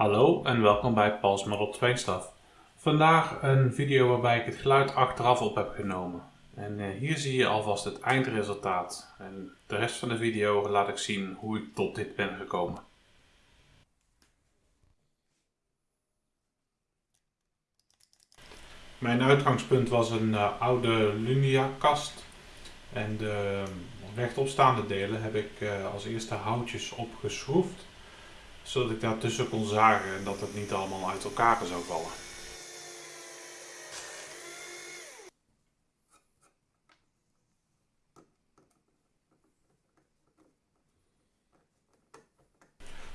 Hallo en welkom bij Paul's Model 2 Stuff. Vandaag een video waarbij ik het geluid achteraf op heb genomen. En eh, hier zie je alvast het eindresultaat. En de rest van de video laat ik zien hoe ik tot dit ben gekomen. Mijn uitgangspunt was een uh, oude Lumia kast. En de rechtopstaande delen heb ik als eerste houtjes opgeschroefd zodat ik daartussen kon zagen en dat het niet allemaal uit elkaar zou vallen.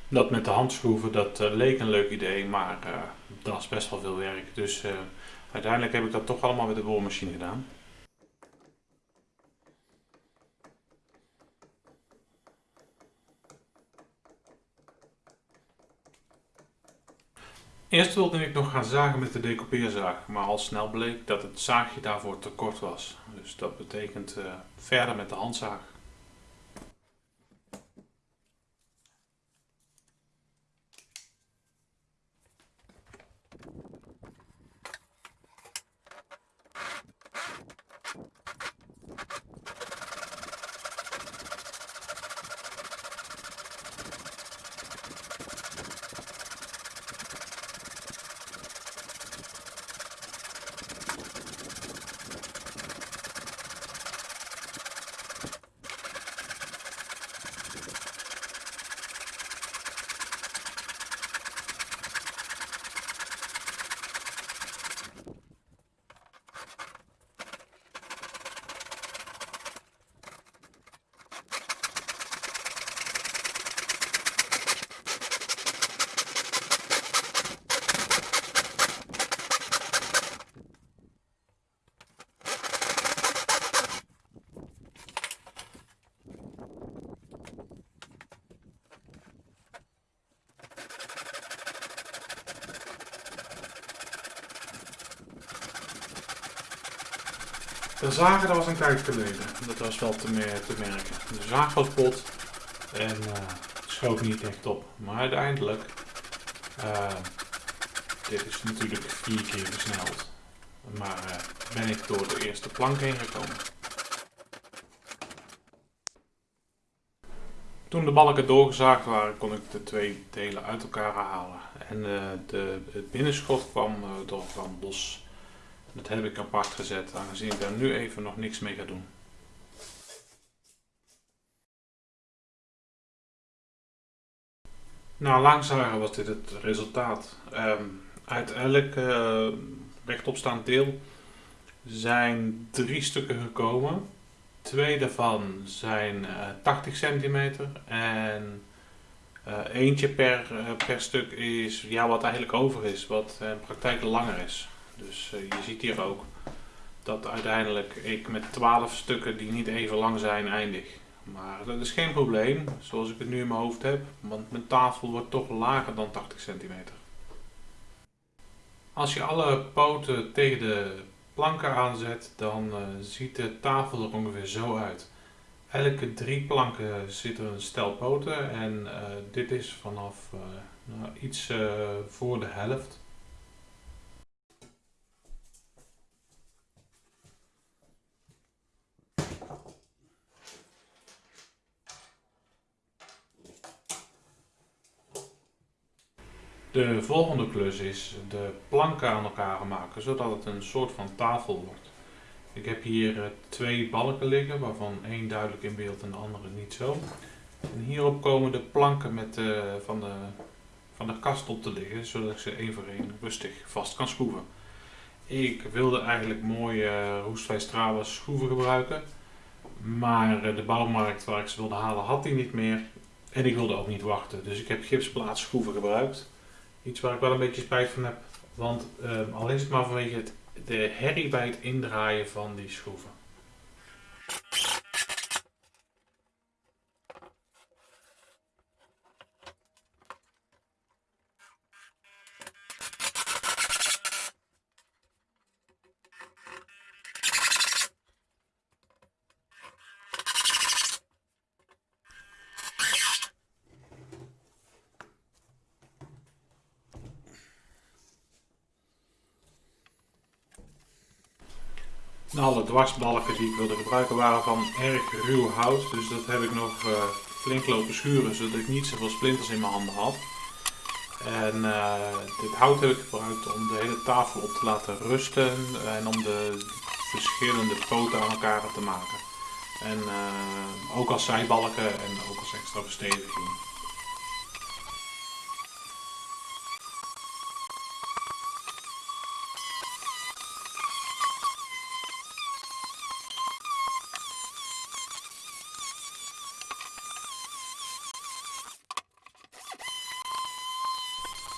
Dat met de handschroeven, dat uh, leek een leuk idee, maar uh, dat is best wel veel werk. Dus uh, uiteindelijk heb ik dat toch allemaal met de boormachine gedaan. Eerst wilde ik nog gaan zagen met de decoupeerzaag, maar al snel bleek dat het zaagje daarvoor te kort was. Dus dat betekent uh, verder met de handzaag. De zagen, dat was een tijd geleden. Dat was wel te, merken. De zaag was bot en uh, schoot niet echt op. Maar uiteindelijk, uh, dit is natuurlijk vier keer versneld. Maar uh, ben ik door de eerste plank heen gekomen. Toen de balken doorgezaagd waren, kon ik de twee delen uit elkaar halen. En de, het binnenschot kwam door van los dat heb ik apart gezet, aangezien ik daar nu even nog niks mee ga doen. Nou, langzamer was dit het resultaat. Uit elk uh, rechtopstaand deel zijn drie stukken gekomen. Twee daarvan zijn uh, 80 centimeter en uh, eentje per, per stuk is ja, wat eigenlijk over is, wat in praktijk langer is. Dus uh, je ziet hier ook dat uiteindelijk ik met 12 stukken die niet even lang zijn eindig. Maar dat is geen probleem, zoals ik het nu in mijn hoofd heb, want mijn tafel wordt toch lager dan 80 centimeter. Als je alle poten tegen de planken aanzet, dan uh, ziet de tafel er ongeveer zo uit. Elke drie planken zit er een stel poten en uh, dit is vanaf nou, iets voor de helft. De volgende klus is de planken aan elkaar maken, zodat het een soort van tafel wordt. Ik heb hier eh, twee balken liggen, waarvan één duidelijk in beeld en de andere niet zo. En hierop komen de planken met de, van, de, van de kast op te liggen, zodat ik ze één voor één rustig vast kan schroeven. Ik wilde eigenlijk mooie uh, roestvrij stralen schroeven gebruiken, maar eh, de bouwmarkt waar ik ze wilde halen had die niet meer. En ik wilde ook niet wachten, dus ik heb gipsplaatschroeven gebruikt. Iets waar ik wel een beetje spijt van heb. Want um, al is het maar vanwege de herrie bij het indraaien van die schroeven. Alle dwarsbalken die ik wilde gebruiken waren van erg ruw hout. Dus dat heb ik nog uh, flink lopen schuren zodat ik niet zoveel splinters in mijn handen had. En uh, dit hout heb ik gebruikt om de hele tafel op te laten rusten en om de verschillende poten aan elkaar te maken. En uh, ook als zijbalken en ook als extra versteviging.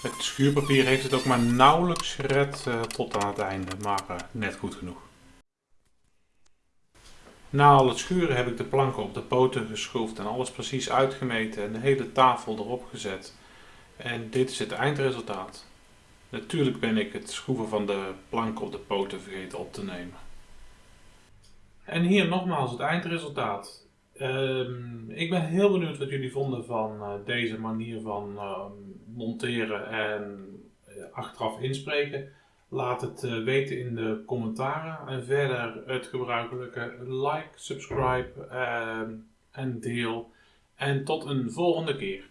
Het schuurpapier heeft het ook maar nauwelijks gered uh, tot aan het einde, maar uh, net goed genoeg. Na al het schuren heb ik de planken op de poten geschroefd en alles precies uitgemeten en de hele tafel erop gezet. En dit is het eindresultaat. Natuurlijk ben ik het schroeven van de planken op de poten vergeten op te nemen. En hier nogmaals het eindresultaat. Um, ik ben heel benieuwd wat jullie vonden van uh, deze manier van uh, monteren en uh, achteraf inspreken. Laat het weten in de commentaren. En verder het gebruikelijke like, subscribe ehm, en deel. En tot een volgende keer.